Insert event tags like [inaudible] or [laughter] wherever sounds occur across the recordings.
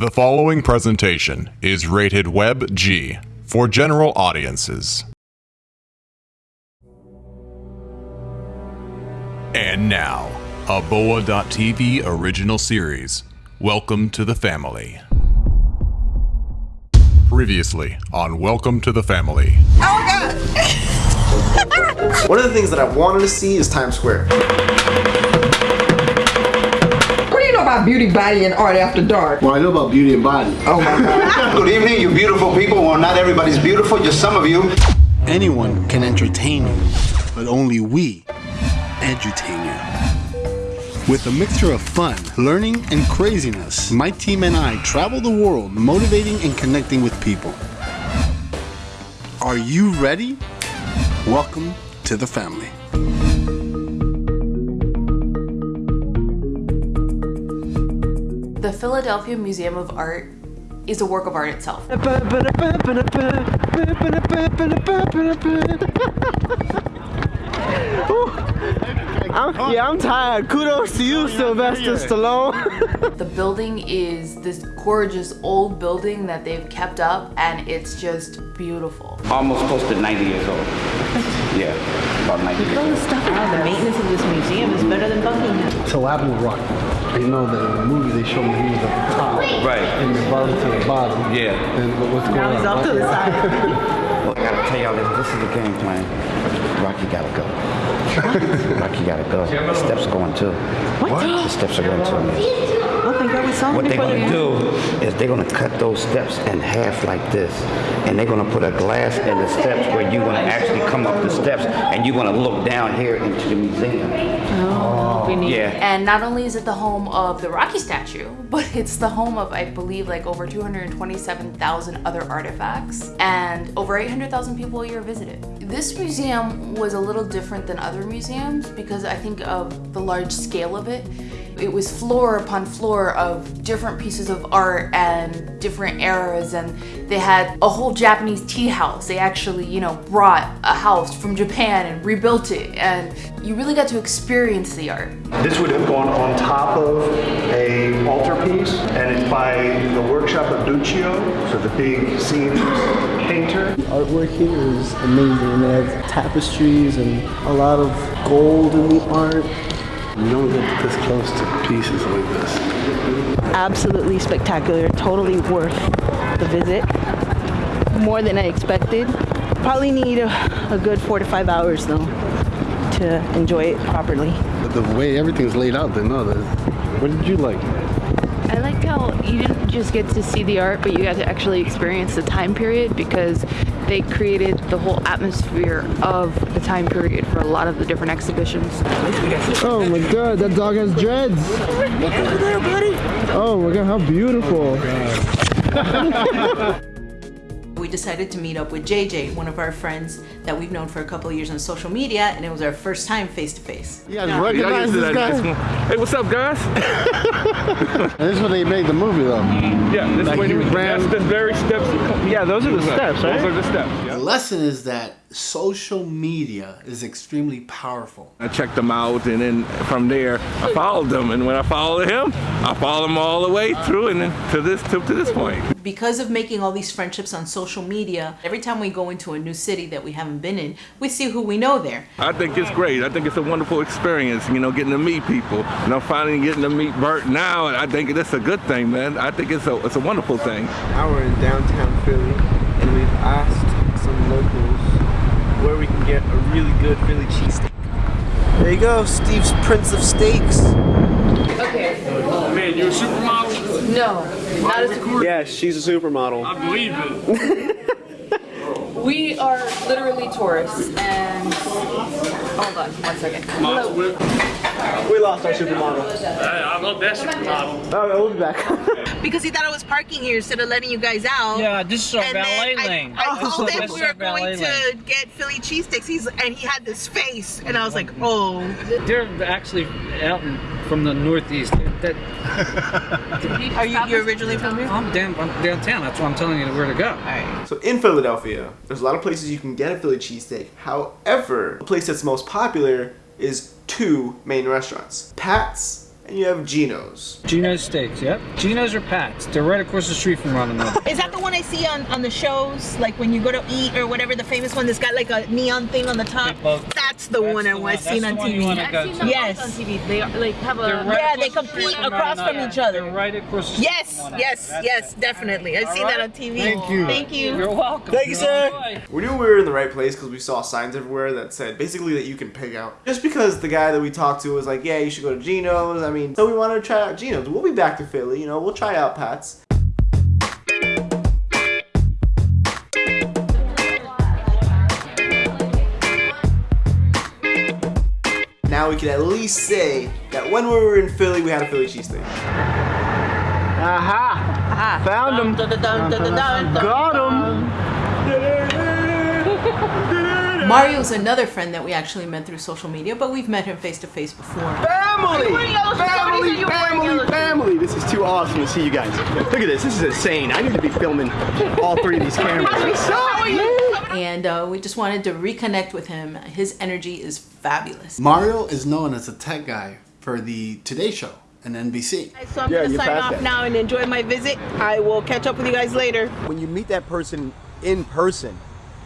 The following presentation is rated Web G for general audiences. And now, a Boa.tv original series. Welcome to the family. Previously on Welcome to the Family. Oh my god! [laughs] One of the things that I wanted to see is Times Square. What do you know about beauty, body, and art after dark? Well, I know about beauty and body. Oh my god. [laughs] Good evening, you beautiful people. Well, not everybody's beautiful, just some of you. Anyone can entertain you, but only we edutain you. With a mixture of fun, learning, and craziness, my team and I travel the world motivating and connecting with people. Are you ready? Welcome to the family. The Philadelphia Museum of Art is a work of art itself. [laughs] I'm, yeah, I'm tired. Kudos to you, Sylvester Stallone. [laughs] The building is this gorgeous old building that they've kept up and it's just beautiful. Almost close to 90 years old. Yeah, about 90 years old. The maintenance of this museum is better than Buckingham. So will Rock. You know that in the movie they show me he was at the top. Right. And the bottom to the bottom. Yeah. And what's going Now on? he's off to the side. [laughs] Well, I gotta tell y'all this, this is the game plan. Rocky gotta go. [laughs] Rocky gotta go. The steps are going too. What? The steps are going too. Oh we saw him What they're gonna do is they're gonna cut those steps in half like this. And they're gonna put a glass in the steps where you're gonna actually come up the steps and you're gonna look down here into the museum. Oh, we need, Yeah. And not only is it the home of the Rocky statue, [laughs] but it's the home of, I believe, like over 227,000 other artifacts, and over 800,000 people a year visit it. This museum was a little different than other museums because I think of the large scale of it. It was floor upon floor of different pieces of art and different eras, and they had a whole Japanese tea house. They actually, you know, brought a house from Japan and rebuilt it, and you really got to experience the art. This would have gone on top of a altarpiece, and it's by the workshop of Duccio, so the big Sienese painter. Artwork here is amazing. They have tapestries and a lot of gold in the art. You don't get this close to pieces like this. Absolutely spectacular. Totally worth the visit. More than I expected. Probably need a, a good four to five hours though to enjoy it properly. But the way everything's laid out, then no. What did you like? I like how you didn't just get to see the art, but you got to actually experience the time period because they created the whole atmosphere of the time period for a lot of the different exhibitions. Oh my god, that dog has dreads. Look over there, buddy. Oh my god, how beautiful. [laughs] We decided to meet up with JJ, one of our friends that we've known for a couple of years on social media, and it was our first time face to face. You guys recognize this guy? Hey, what's up, guys? [laughs] And this is when they made the movie, though. Mm. Yeah, this Like way you you ran- That's the very steps. Yeah, those are the steps, right? Those are the steps. The lesson is that social media is extremely powerful. I checked them out, and then from there, I followed them. And when I followed him, I followed him all the way through, and then to this to, to this point. Because of making all these friendships on social media, every time we go into a new city that we haven't been in, we see who we know there. I think it's great. I think it's a wonderful experience. You know, getting to meet people. You know, finally getting to meet Bert now. And I think that's a good thing, man. I think it's a it's a wonderful thing. Now we're in downtown Philly, and we've asked some locals where we can get a really good Philly cheesesteak. There you go, Steve's Prince of Steaks. Okay. Man, you're a supermodel? No, not as Yeah, she's a supermodel. I believe it. [laughs] We are literally tourists, and hold on one second. Model whip. We lost our supermodel. Hey, I love that supermodel. Oh, we'll be back. [laughs] Because he thought I was parking here instead of letting you guys out. Yeah, this is our And then valet I, lane. I This told is- him we were our valet going to get Philly cheesesteaks. He's and he had this face, and I was like, mm-hmm. oh. They're actually out from the northeast. That, [laughs] Are you you're originally from here? I'm, down, I'm downtown. That's why I'm telling you where to go. So in Philadelphia, there's a lot of places you can get a Philly cheesesteak. However, the place that's most popular is two main restaurants, Pat's and you have Geno's. Geno's Steaks, yep. Geno's or Pat's. They're right across the street from one another. Is that the one I see on, on the shows? Like when you go to eat or whatever, the famous one that's got like a neon thing on the top? That's the one I was seen on TV. Yes. on TV. They are, like have a yeah, they compete across from each other. right across the Yes, yes, yes, definitely. I've seen that on TV. Thank you. Thank you. You're welcome. Thank you, sir. We knew we were in the right place because we saw signs everywhere that said basically that you can pig out. Just because the guy that we talked to was like, yeah, you should go to Geno's. I mean, so we wanted to try out Geno's. We'll be back to Philly, you know, we'll try out Pat's. Now we can at least say that when we were in Philly, we had a Philly cheesesteak. Aha! Found him. Got him. Mario's another friend that we actually met through social media, but we've met him face to face before. Family! Family, family, family! This is too awesome to see you guys. Look at this, this is insane. I need to be filming all three of these [laughs] cameras. And uh, we just wanted to reconnect with him. His energy is fabulous. Mario is known as a tech guy for the Today Show and NBC. So I'm gonna sign off now and enjoy my visit. I will catch up with you guys later. When you meet that person in person,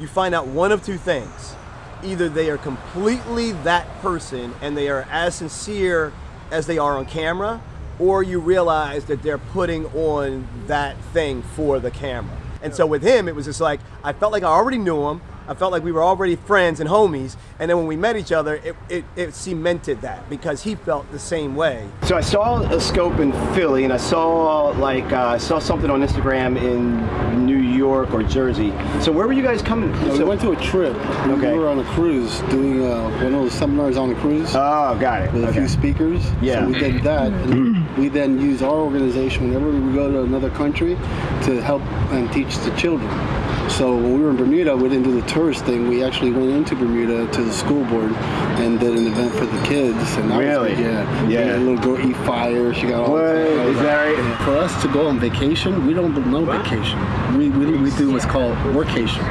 you find out one of two things. Either they are completely that person and they are as sincere as they are on camera, or you realize that they're putting on that thing for the camera. And so with him, it was just like, I felt like I already knew him. I felt like we were already friends and homies. And then when we met each other, it, it, it cemented that because he felt the same way. So I saw a scope in Philly, and I saw like uh, I saw something on Instagram in New York or Jersey. So where were you guys coming? Yeah, we so, went to a trip. We- Okay. We were on a cruise doing uh, one of those seminars on the cruise. Oh, got it. With a few speakers. Yeah. So we did that. [clears throat] and we then use our organization whenever we go to another country to help and teach the children. So when we were in Bermuda, we didn't do the tourist thing. We actually went into Bermuda to the school board and did an event for the kids. And that Really? Was, yeah. Yeah. We a little girl eat fire. She got all. What? Is that right? And For us to go on vacation, we don't know no vacation. We, we, we do what's called workation.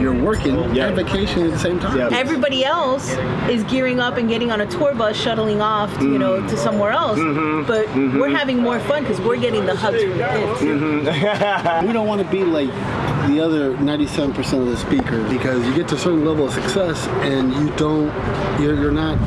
You're working and vacation at the same time. Everybody else is gearing up and getting on a tour bus, shuttling off, to, you know, to somewhere else. Mhm. But Mhm. we're having more fun because we're getting the hugs from the kids. [laughs] we don't want to be like the other 97% of the speakers because you get to a certain level of success and you don't, you're, you're not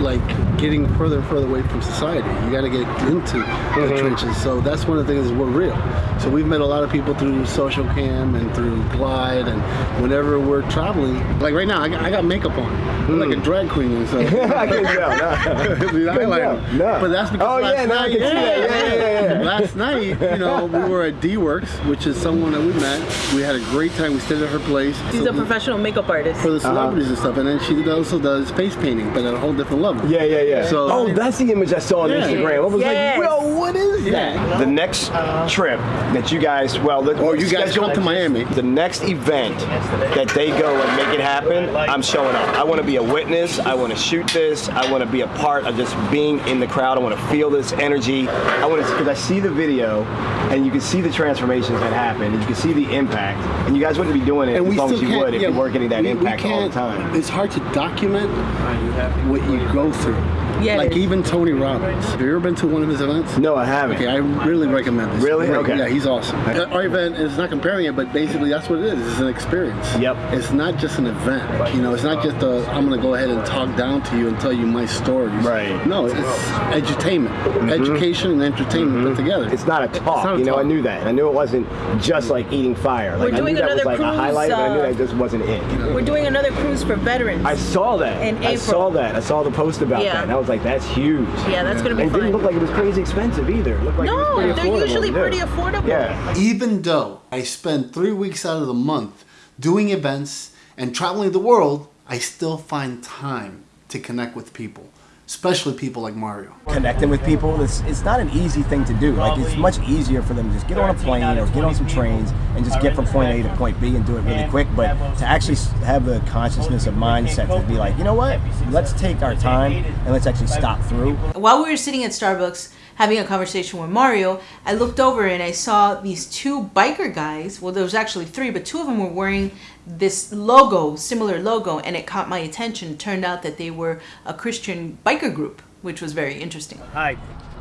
like getting further and further away from society. You got to get into the mm-hmm. trenches. So that's one of the things is we're real. So we've met a lot of people through social cam and through Glide and whenever we're traveling, like right now, I got, I got makeup on. I'm like a mm. drag queen and [laughs] stuff. I can tell, no. The Couldn't eyeliner. tell, no. But that's because Oh, last yeah, now I night, can see that. Yeah, yeah, yeah. last night, you know, we were at D-Works, which is someone that we met. We had a great time. We stayed at her place. She's a professional makeup artist. for the uh-huh. celebrities and stuff, and then she also does face painting, but at a whole different level. Yeah, yeah, yeah. So, oh, that's the image I saw on Yeah. Instagram. I was Yes. like, yo, what is? The next trip that you guys, well, the, Or you guys come to Miami. The next event that they go and make it happen, I'm showing up. I want to be a witness. I want to shoot this. I want to be a part of just being in the crowd. I want to feel this energy. I want to, because I see the video, and you can see the transformations that happen, and you can see the impact. And you guys wouldn't be doing it and as long as you would if yeah, you weren't getting that we- we impact all the time. It's hard to document what you go through. Yes. Like even Tony Robbins. Have you ever been to one of his events? No, I haven't. Okay, I really recommend this. Really? Great. Okay. Yeah, he's awesome. Uh, Our event is not comparing it, but basically that's what it is. It's an experience. Yep. It's not just an event. You know, it's not just a, I'm going to go ahead and talk down to you and tell you my stories. Right. No, it's edutainment. Education and entertainment put together. Mm-hmm. It's not a talk. not a you know, I knew that. I knew it wasn't just like eating fire. Like We're I doing knew that was another like a cruise, highlight, but I knew uh, that just wasn't it. We're doing another cruise for veterans. I saw that. In April. I saw that. I saw the post about Yeah. that, and I was like, "That's huge." Yeah, that's gonna be and it didn't look like it was crazy expensive either. It looked like it was no, they're usually to pretty affordable. Yeah. Even though I spend three weeks out of the month doing events and traveling the world, I still find time to connect with people, especially people like Mario. connecting with people it's, it's not an easy thing to do like it's much easier for them to just get on a plane or get on some trains and just get from point a to point b and do it really quick but to actually have the consciousness of mindset to be like you know what let's take our time and let's actually stop through While we were sitting at Starbucks having a conversation with Mario, I looked over and I saw these two biker guys. Well, there was actually three, but two of them were wearing this logo, similar logo, and it caught my attention. It turned out that they were a Christian biker group. which was very interesting. Hi,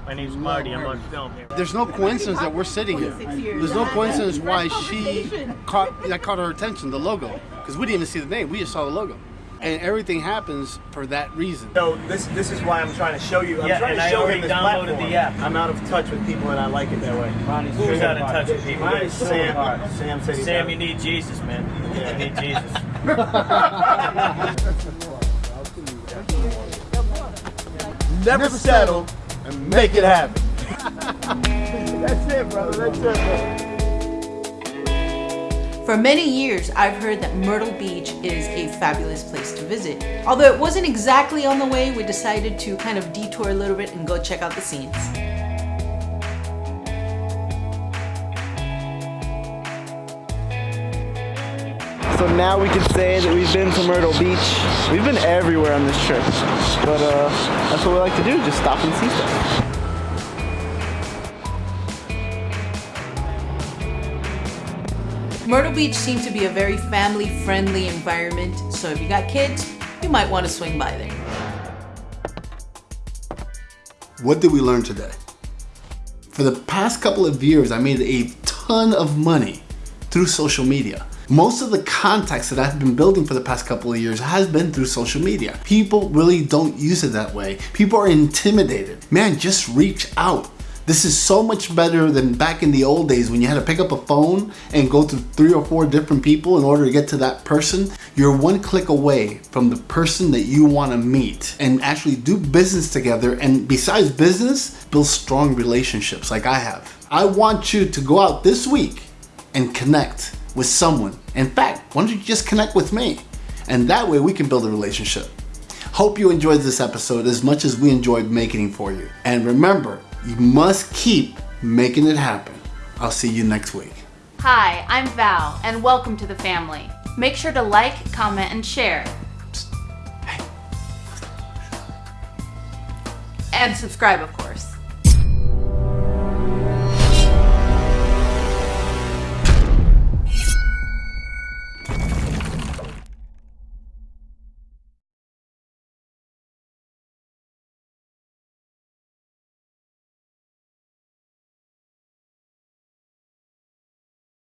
my name's Marty. I'm on film here. There's no coincidence that we're sitting here. There's no coincidence why she caught that caught her attention, the logo, because we didn't even see the name. We just saw the logo, and everything happens for that reason. So this this is why I'm trying to show you. I'm Yeah, trying and to I show already him this downloaded platform. the app. I'm out of touch with people, and I like it that way. Who's out of touch with people? Mine, Sam. Sam said Sam, you need Jesus, man. You need Jesus. [laughs] Never settle and make it happen. [laughs] That's it, brother. That's it. For many years, I've heard that Myrtle Beach is a fabulous place to visit. Although it wasn't exactly on the way, we decided to kind of detour a little bit and go check out the scenes. So now we can say that we've been to Myrtle Beach. We've been everywhere on this trip. But uh, that's what we like to do, just stop and see stuff. Myrtle Beach seemed to be a very family friendly environment, so if you got kids, you might want to swing by there. What did we learn today? For the past couple of years, I made a ton of money through social media. Most of the contacts that I've been building for the past couple of years has been through social media. People really don't use it that way. People are intimidated. Man, just reach out. This is so much better than back in the old days when you had to pick up a phone and go to three or four different people in order to get to that person. You're one click away from the person that you want to meet and actually do business together. And besides business, build strong relationships like I have. I want you to go out this week and connect with someone. In fact, why don't you just connect with me? And that way we can build a relationship. Hope you enjoyed this episode as much as we enjoyed making it for you. And remember, you must keep making it happen. I'll see you next week. Hi, I'm Val, and welcome to the family. Make sure to like, comment, and share. And subscribe, of course.